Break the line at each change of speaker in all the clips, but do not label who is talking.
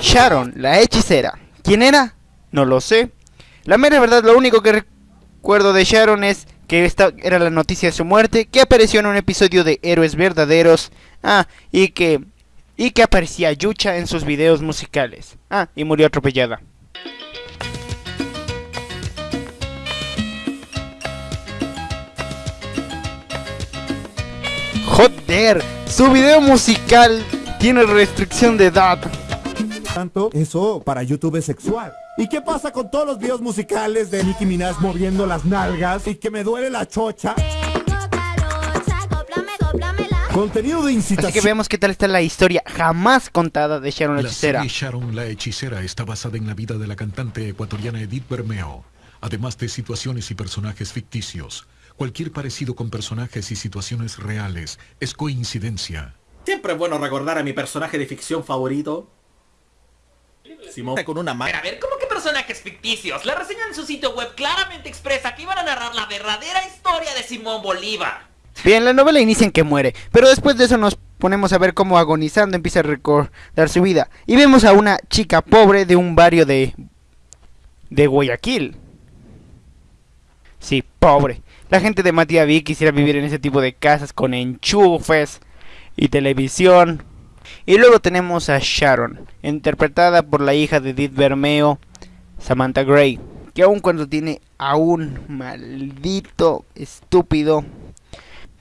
Sharon, la hechicera. ¿Quién era? No lo sé. La mera verdad, lo único que recuerdo de Sharon es que esta era la noticia de su muerte, que apareció en un episodio de Héroes Verdaderos, ah, y que y que aparecía Yucha en sus videos musicales. Ah, y murió atropellada. Joder, su video musical tiene restricción de edad.
Tanto eso para YouTube es sexual. ¿Y qué pasa con todos los videos musicales de Nicki Minaj moviendo las nalgas y que me duele la chocha? Contenido de incitación.
Así que vemos qué tal está la historia jamás contada de Sharon la,
La
Hechicera.
serie Sharon la Hechicera está basada en la vida de la cantante ecuatoriana Edith Bermeo, además de situaciones y personajes ficticios. Cualquier parecido con personajes y situaciones reales es coincidencia.
Siempre es bueno recordar a mi personaje de ficción favorito. Simón con una mano.
a ver, ¿cómo que personajes ficticios? La reseña en su sitio web claramente expresa que iban a narrar la verdadera historia de Simón Bolívar.
Bien, la novela inicia en que muere, pero después de eso nos ponemos a ver cómo agonizando empieza a recordar su vida. Y vemos a una chica pobre de un barrio de... de Guayaquil. Sí, pobre. La gente de Matiaví quisiera vivir en ese tipo de casas con enchufes y televisión. Y luego tenemos a Sharon, interpretada por la hija de Edith Bermeo, Samantha Gray, que aun cuando tiene a un maldito estúpido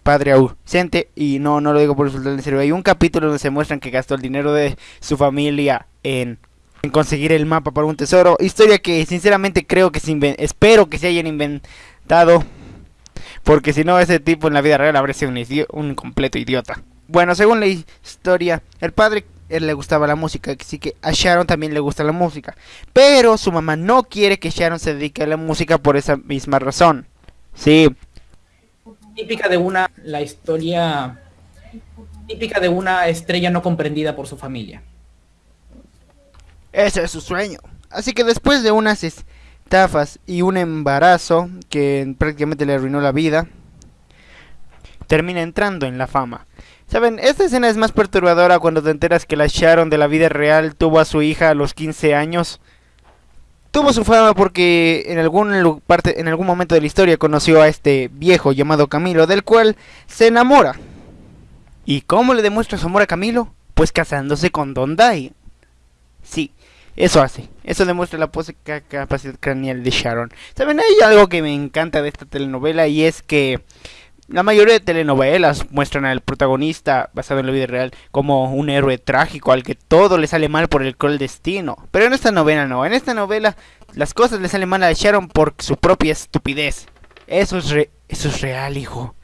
padre ausente, y no, no lo digo por insultar en serio, hay un capítulo donde se muestran que gastó el dinero de su familia en, en conseguir el mapa para un tesoro, historia que sinceramente creo que se espero que se hayan inventado, porque si no ese tipo en la vida real habría sido un, un completo idiota. Bueno, según la historia, el padre él le gustaba la música, así que a Sharon también le gusta la música. Pero su mamá no quiere que Sharon se dedique a la música por esa misma razón. Sí,
típica de una la historia típica de una estrella no comprendida por su familia.
ese es su sueño. Así que después de unas estafas y un embarazo que prácticamente le arruinó la vida, termina entrando en la fama. Saben, esta escena es más perturbadora cuando te enteras que la Sharon de la vida real tuvo a su hija a los 15 años. Tuvo su fama porque en algún parte, en algún momento de la historia conoció a este viejo llamado Camilo, del cual se enamora. ¿Y cómo le demuestra su amor a Camilo? Pues casándose con Don Dai. Sí, eso hace. Eso demuestra la capacidad craneal de Sharon. Saben, hay algo que me encanta de esta telenovela y es que la mayoría de telenovelas muestran al protagonista basado en la vida real como un héroe trágico al que todo le sale mal por el cruel destino. Pero en esta novela no. En esta novela las cosas le salen mal a Sharon por su propia estupidez. Eso es, eso es real, hijo.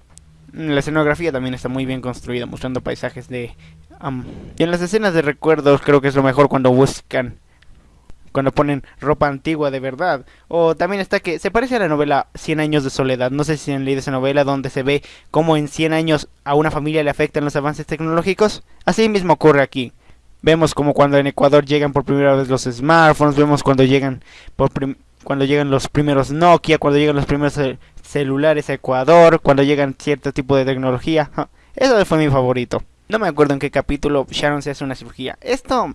Mm, La escenografía también está muy bien construida, mostrando paisajes de... am, y en las escenas de recuerdos creo que es lo mejor cuando buscan cuando ponen ropa antigua de verdad. O también está que se parece a la novela 100 años de soledad. No sé si han leído esa novela donde se ve cómo en 100 años a una familia le afectan los avances tecnológicos. Así mismo ocurre aquí. Vemos como cuando en Ecuador llegan por primera vez los smartphones, vemos cuando llegan por cuando llegan los primeros Nokia, cuando llegan los primeros cel- celulares a Ecuador, cuando llegan cierto tipo de tecnología. Eso fue mi favorito. No me acuerdo en qué capítulo Sharon se hace una cirugía. Esto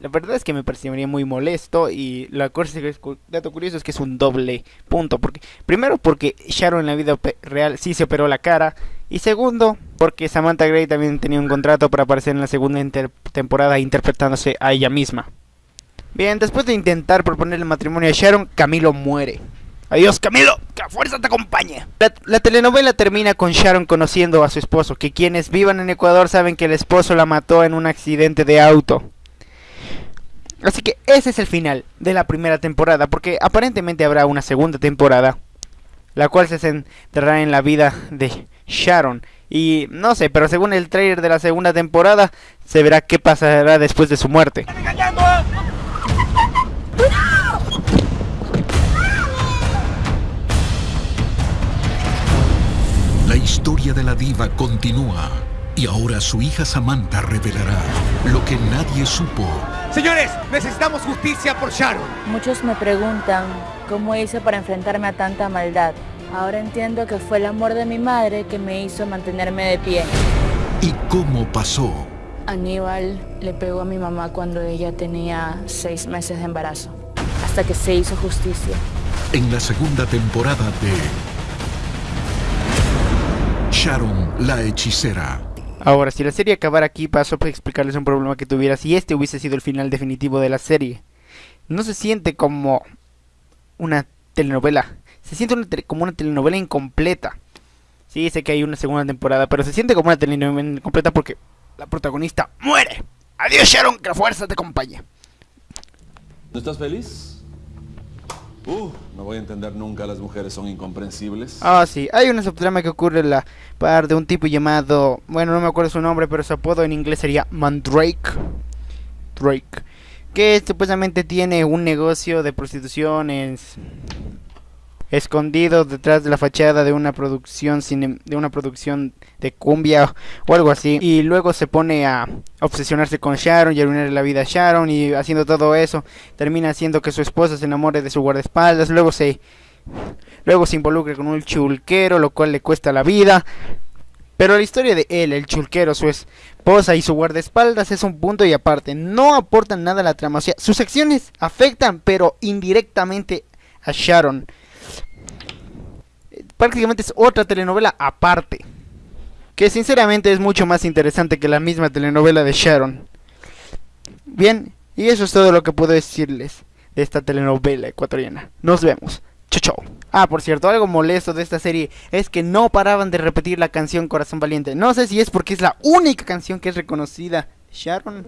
la verdad es que me parecería muy molesto y la cosa que es dato curioso es que es un doble punto. Porque, primero porque Sharon en la vida real sí se operó la cara. Y segundo porque Samantha Gray también tenía un contrato para aparecer en la segunda inter- temporada interpretándose a ella misma. Bien, después de intentar proponer el matrimonio a Sharon, Camilo muere. Adiós Camilo, que la fuerza te acompañe. La, la telenovela termina con Sharon conociendo a su esposo, que quienes vivan en Ecuador saben que el esposo la mató en un accidente de auto. Así que ese es el final de la primera temporada, porque aparentemente habrá una segunda temporada, la cual se centrará en la vida de Sharon. Y no sé, pero según el trailer de la segunda temporada, se verá qué pasará después de su muerte.
La historia de la diva continúa y ahora su hija Samantha revelará lo que nadie supo.
Señores, necesitamos justicia por Sharon.
Muchos me preguntan cómo hice para enfrentarme a tanta maldad. Ahora entiendo que fue el amor de mi madre que me hizo mantenerme de pie.
¿Y cómo pasó?
Aníbal le pegó a mi mamá cuando ella tenía seis meses de embarazo, hasta que se hizo justicia.
En la segunda temporada de Sharon la hechicera.
Ahora, si la serie acabara aquí, paso a explicarles un problema que tuviera si este hubiese sido el final definitivo de la serie. No se siente como una telenovela, se siente una como una telenovela incompleta. Sí, sé que hay una segunda temporada, pero se siente como una telenovela incompleta porque la protagonista muere. Adiós Sharon, que la fuerza te acompañe.
¿No estás feliz? Uh, no voy a entender nunca, las mujeres son incomprensibles.
Ah, sí, hay una subtrama que ocurre en la par de un tipo llamado, bueno, no me acuerdo su nombre, pero su apodo en inglés sería Mandrake. Drake. Que supuestamente tiene un negocio de prostitución en- escondido detrás de la fachada de una producción cine- de una producción de cumbia o algo así y luego se pone a obsesionarse con Sharon y arruinar la vida a Sharon y haciendo todo eso termina haciendo que su esposa se enamore de su guardaespaldas luego se luego se con un chulquero lo cual le cuesta la vida pero la historia de él, el chulquero, su esposa y su guardaespaldas es un punto y aparte. No aportan nada a la trama. O sea, sus acciones afectan, pero indirectamente a Sharon. Prácticamente es otra telenovela aparte. Que sinceramente es mucho más interesante que la misma telenovela de Sharon. Bien, y eso es todo lo que puedo decirles de esta telenovela ecuatoriana. Nos vemos. Chau chau. Ah, por cierto, algo molesto de esta serie es que no paraban de repetir la canción Corazón Valiente. No sé si es porque es la única canción que es reconocida. Sharon